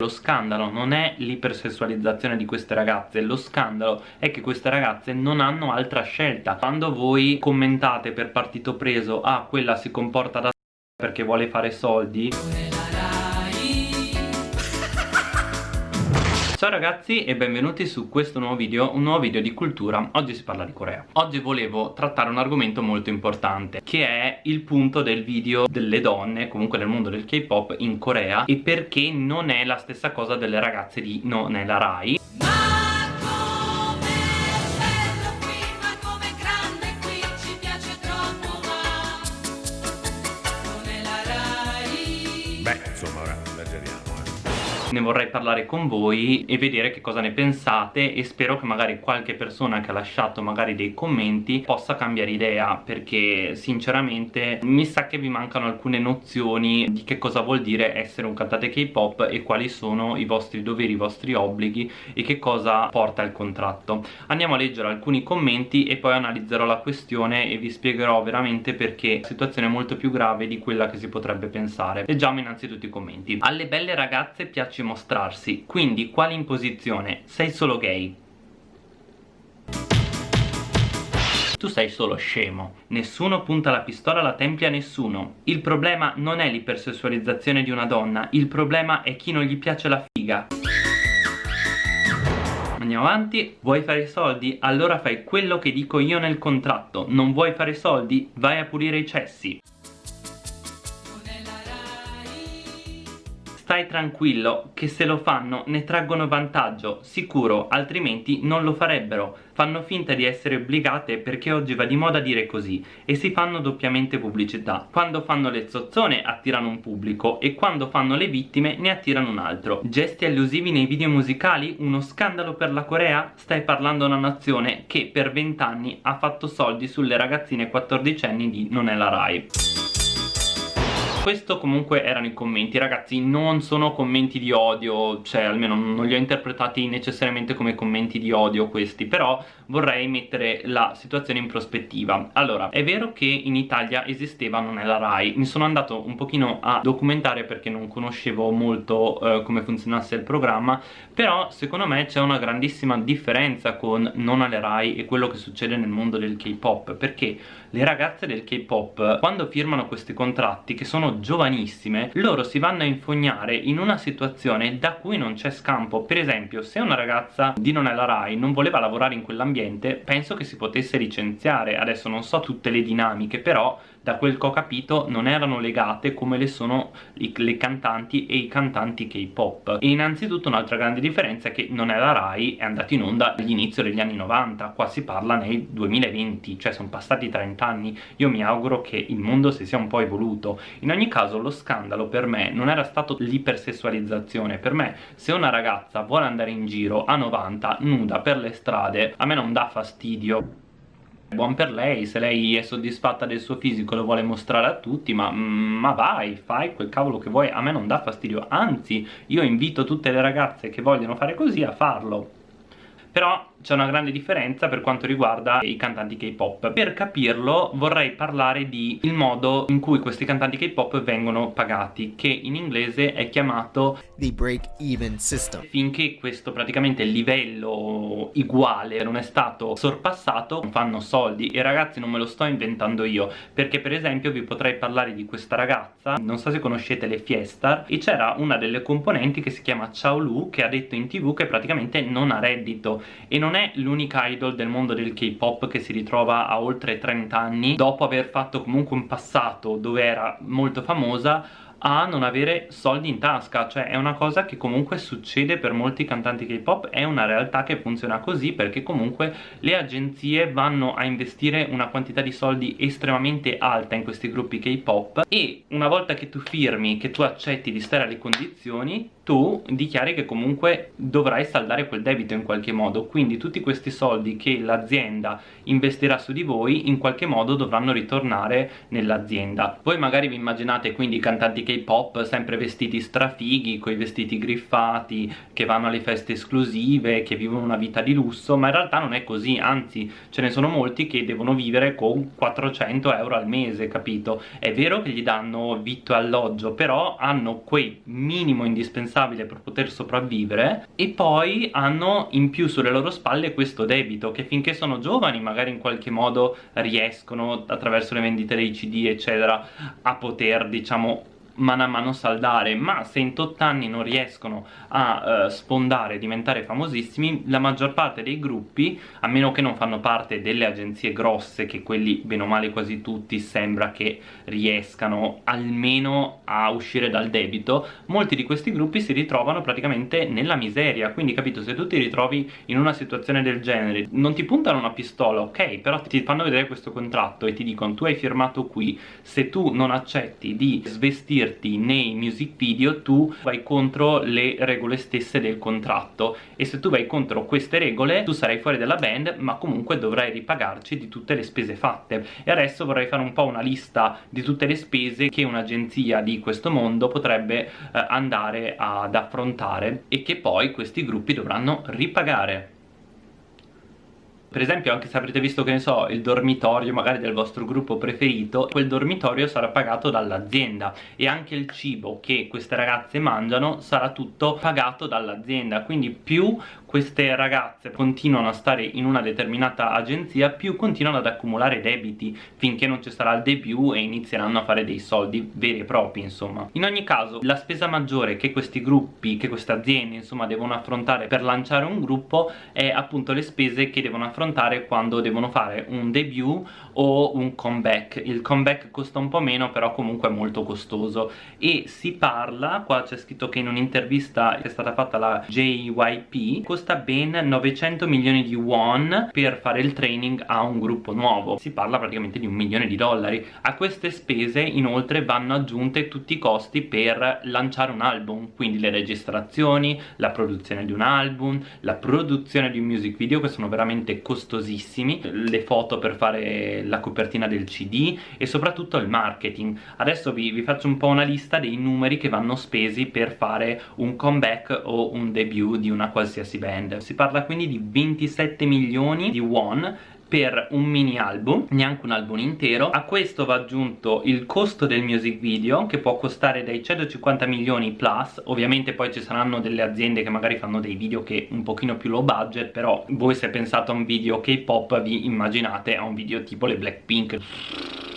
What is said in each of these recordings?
Lo scandalo non è l'ipersessualizzazione di queste ragazze, lo scandalo è che queste ragazze non hanno altra scelta. Quando voi commentate per partito preso, ah quella si comporta da perché vuole fare soldi Ciao ragazzi e benvenuti su questo nuovo video, un nuovo video di cultura. Oggi si parla di Corea. Oggi volevo trattare un argomento molto importante Che è il punto del video delle donne, comunque nel mondo del K-pop in Corea E perché non è la stessa cosa delle ragazze di Non è la Rai ne vorrei parlare con voi e vedere che cosa ne pensate e spero che magari qualche persona che ha lasciato magari dei commenti possa cambiare idea perché sinceramente mi sa che vi mancano alcune nozioni di che cosa vuol dire essere un cantante K-pop e quali sono i vostri doveri, i vostri obblighi e che cosa porta il contratto. Andiamo a leggere alcuni commenti e poi analizzerò la questione e vi spiegherò veramente perché la situazione è molto più grave di quella che si potrebbe pensare. Leggiamo innanzitutto i commenti. Alle belle ragazze piace piace mostrarsi quindi quali in posizione? sei solo gay tu sei solo scemo. Nessuno punta la pistola alla tempia a nessuno. Il problema non è l'ipersessualizzazione di una donna, il problema è chi non gli piace la figa. Andiamo avanti, vuoi fare soldi? Allora fai quello che dico io nel contratto. Non vuoi fare soldi? Vai a pulire i cessi. Stai tranquillo che se lo fanno ne traggono vantaggio, sicuro, altrimenti non lo farebbero. Fanno finta di essere obbligate perché oggi va di moda dire così e si fanno doppiamente pubblicità. Quando fanno le zozzone attirano un pubblico e quando fanno le vittime ne attirano un altro. Gesti allusivi nei video musicali? Uno scandalo per la Corea? Stai parlando a una nazione che per vent'anni ha fatto soldi sulle ragazzine 14 anni di Non è la Rai questo comunque erano i commenti. Ragazzi non sono commenti di odio cioè almeno non li ho interpretati necessariamente come commenti di odio questi però vorrei mettere la situazione in prospettiva. Allora è vero che in Italia esisteva non è la RAI. Mi sono andato un pochino a documentare perché non conoscevo molto eh, come funzionasse il programma però secondo me c'è una grandissima differenza con non alle RAI e quello che succede nel mondo del K-pop perché le ragazze del K-pop quando firmano questi contratti che sono giovanissime loro si vanno a infognare in una situazione da cui non c'è scampo. Per esempio se una ragazza di non è la RAI non voleva lavorare in quell'ambiente penso che si potesse licenziare. Adesso non so tutte le dinamiche però da quel che ho capito non erano legate come le sono i, le cantanti e i cantanti K-pop. E innanzitutto un'altra grande differenza è che non è la RAI è andata in onda all'inizio degli anni 90 qua si parla nel 2020 cioè sono passati 30 anni io mi auguro che il mondo si sia un po' evoluto. In ogni caso lo scandalo per me non era stato l'ipersessualizzazione. Per me se una ragazza vuole andare in giro a 90 nuda per le strade a me non dà fastidio. Buon per lei, se lei è soddisfatta del suo fisico lo vuole mostrare a tutti ma, mm, ma vai, fai quel cavolo che vuoi, a me non dà fastidio. Anzi, io invito tutte le ragazze che vogliono fare così a farlo. Però c'è una grande differenza per quanto riguarda i cantanti K-pop. Per capirlo vorrei parlare di il modo in cui questi cantanti K-pop vengono pagati che in inglese è chiamato the break even system. Finché questo praticamente livello uguale non è stato sorpassato non fanno soldi. E ragazzi non me lo sto inventando io perché per esempio vi potrei parlare di questa ragazza non so se conoscete le Fiestar e c'era una delle componenti che si chiama Chao Lu che ha detto in tv che praticamente non ha reddito. E non non è l'unica idol del mondo del K-pop che si ritrova a oltre 30 anni dopo aver fatto comunque un passato dove era molto famosa a non avere soldi in tasca. Cioè è una cosa che comunque succede per molti cantanti K-pop è una realtà che funziona così perché comunque le agenzie vanno a investire una quantità di soldi estremamente alta in questi gruppi K-pop e una volta che tu firmi che tu accetti di stare alle condizioni tu dichiari che comunque dovrai saldare quel debito in qualche modo. Quindi tutti questi soldi che l'azienda investirà su di voi in qualche modo dovranno ritornare nell'azienda. Voi magari vi immaginate quindi i cantanti K-pop sempre vestiti strafighi con i vestiti griffati che vanno alle feste esclusive che vivono una vita di lusso ma in realtà non è così anzi ce ne sono molti che devono vivere con 400 euro al mese capito? È vero che gli danno vitto e alloggio però hanno quei minimo indispensabile per poter sopravvivere e poi hanno in più sulle loro spalle questo debito che finché sono giovani magari in qualche modo riescono attraverso le vendite dei cd eccetera a poter diciamo mano a mano saldare ma se in tot anni non riescono a uh, sfondare diventare famosissimi la maggior parte dei gruppi a meno che non fanno parte delle agenzie grosse che quelli bene o male quasi tutti sembra che riescano almeno a uscire dal debito molti di questi gruppi si ritrovano praticamente nella miseria. Quindi capito se tu ti ritrovi in una situazione del genere non ti puntano una pistola ok però ti fanno vedere questo contratto e ti dicono tu hai firmato qui. Se tu non accetti di svestirti inserirti nei music video tu vai contro le regole stesse del contratto e se tu vai contro queste regole tu sarai fuori dalla band ma comunque dovrai ripagarci di tutte le spese fatte. E adesso vorrei fare un po' una lista di tutte le spese che un'agenzia di questo mondo potrebbe eh, andare ad affrontare e che poi questi gruppi dovranno ripagare per esempio anche se avrete visto che ne so il dormitorio magari del vostro gruppo preferito quel dormitorio sarà pagato dall'azienda e anche il cibo che queste ragazze mangiano sarà tutto pagato dall'azienda. Quindi più queste ragazze continuano a stare in una determinata agenzia più continuano ad accumulare debiti finché non ci sarà il debut e inizieranno a fare dei soldi veri e propri insomma. In ogni caso la spesa maggiore che questi gruppi che queste aziende insomma devono affrontare per lanciare un gruppo è appunto le spese che devono affrontare quando devono fare un debut o un comeback. Il comeback costa un po' meno però comunque è molto costoso. E si parla qua c'è scritto che in un'intervista che è stata fatta alla JYP costa ben 900 milioni di won per fare il training a un gruppo nuovo. Si parla praticamente di un milione di dollari. A queste spese inoltre vanno aggiunte tutti i costi per lanciare un album quindi le registrazioni, la produzione di un album la produzione di un music video che sono veramente costosissimi le foto per fare la copertina del cd e soprattutto il marketing. Adesso vi, vi faccio un po' una lista dei numeri che vanno spesi per fare un comeback o un debut di una qualsiasi band band. Si parla quindi di 27 milioni di won per un mini album, neanche un album intero. A questo va aggiunto il costo del music video che può costare dai 150 milioni plus. Ovviamente poi ci saranno delle aziende che magari fanno dei video che un pochino più low budget però voi se pensate a un video K-pop vi immaginate a un video tipo le Blackpink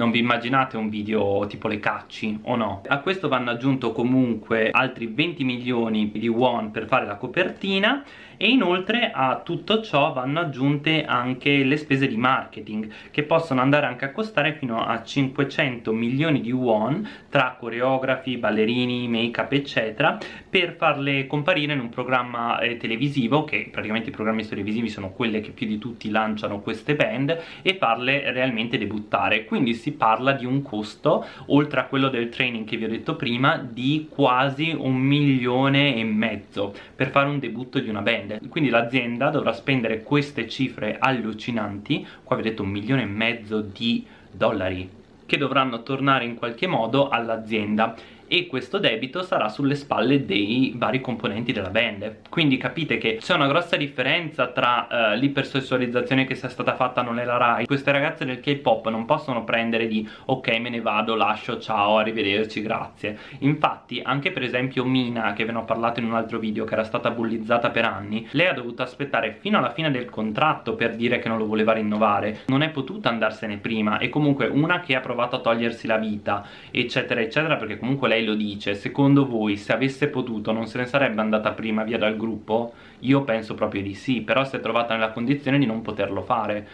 non vi immaginate un video tipo le cacci o no? A questo vanno aggiunto comunque altri 20 milioni di won per fare la copertina e inoltre a tutto ciò vanno aggiunte anche le spese di marketing che possono andare anche a costare fino a 500 milioni di won tra coreografi, ballerini, make up eccetera per farle comparire in un programma eh, televisivo che praticamente i programmi televisivi sono quelle che più di tutti lanciano queste band e farle realmente debuttare. Quindi si parla di un costo oltre a quello del training che vi ho detto prima di quasi un milione e mezzo per fare un debutto di una band spende. Quindi l'azienda dovrà spendere queste cifre allucinanti qua vedete un milione e mezzo di dollari che dovranno tornare in qualche modo all'azienda e questo debito sarà sulle spalle dei vari componenti della band. Quindi capite che c'è una grossa differenza tra uh, l'ipersessualizzazione che sia stata fatta non è la Rai. Queste ragazze del K-pop non possono prendere di ok me ne vado, lascio, ciao, arrivederci, grazie infatti anche per esempio Mina che ve ne ho parlato in un altro video che era stata bullizzata per anni lei ha dovuto aspettare fino alla fine del contratto per dire che non lo voleva rinnovare. Non è potuta andarsene prima e comunque una che ha provato a togliersi la vita eccetera eccetera perché comunque lei lei lo dice secondo voi se avesse potuto non se ne sarebbe andata prima via dal gruppo? io penso proprio di sì però si è trovata nella condizione di non poterlo fare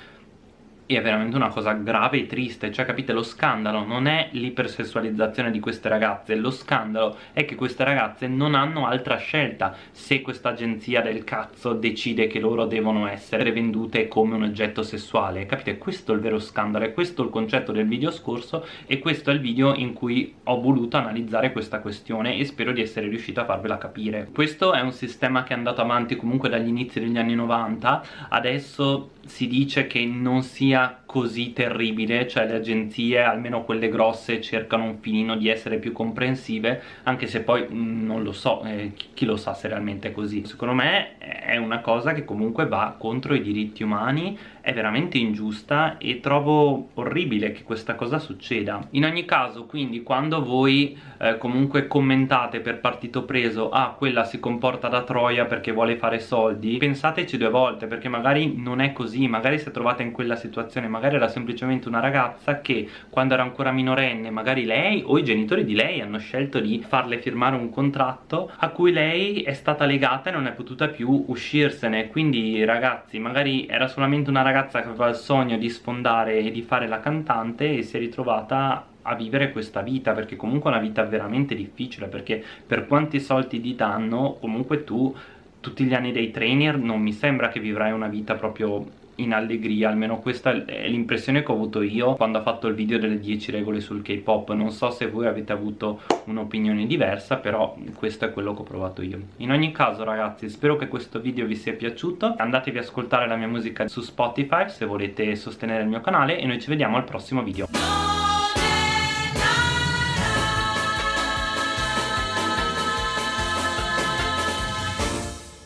è veramente una cosa grave e triste cioè capite lo scandalo non è l'ipersessualizzazione di queste ragazze lo scandalo è che queste ragazze non hanno altra scelta. Se questa agenzia del cazzo decide che loro devono essere vendute come un oggetto sessuale capite questo è il vero scandalo è questo il concetto del video scorso e questo è il video in cui ho voluto analizzare questa questione e spero di essere riuscito a farvela capire. Questo è un sistema che è andato avanti comunque dagli inizi degli anni 90 adesso si dice che non sia così terribile cioè le agenzie almeno quelle grosse cercano un filino di essere più comprensive anche se poi mm, non lo so eh, chi lo sa se realmente è così. Secondo me è una cosa che comunque va contro i diritti umani è veramente ingiusta e trovo orribile che questa cosa succeda. In ogni caso quindi quando voi eh, comunque commentate per partito preso ah quella si comporta da troia perché vuole fare soldi pensateci due volte perché magari non è così. Magari si è trovata in quella situazione magari era semplicemente una ragazza che quando era ancora minorenne magari lei o i genitori di lei hanno scelto di farle firmare un contratto a cui lei è stata legata e non è potuta più uscirsene. Quindi ragazzi magari era solamente una ragazza ragazza che aveva il sogno di sfondare e di fare la cantante e si è ritrovata a vivere questa vita perché comunque è una vita veramente difficile perché per quanti soldi ti danno comunque tu tutti gli anni dei trainer non mi sembra che vivrai una vita proprio in allegria, almeno questa è l'impressione che ho avuto io quando ho fatto il video delle 10 regole sul K-pop. Non so se voi avete avuto un'opinione diversa però questo è quello che ho provato io. In ogni caso ragazzi spero che questo video vi sia piaciuto. Andatevi ad ascoltare la mia musica su Spotify se volete sostenere il mio canale e noi ci vediamo al prossimo video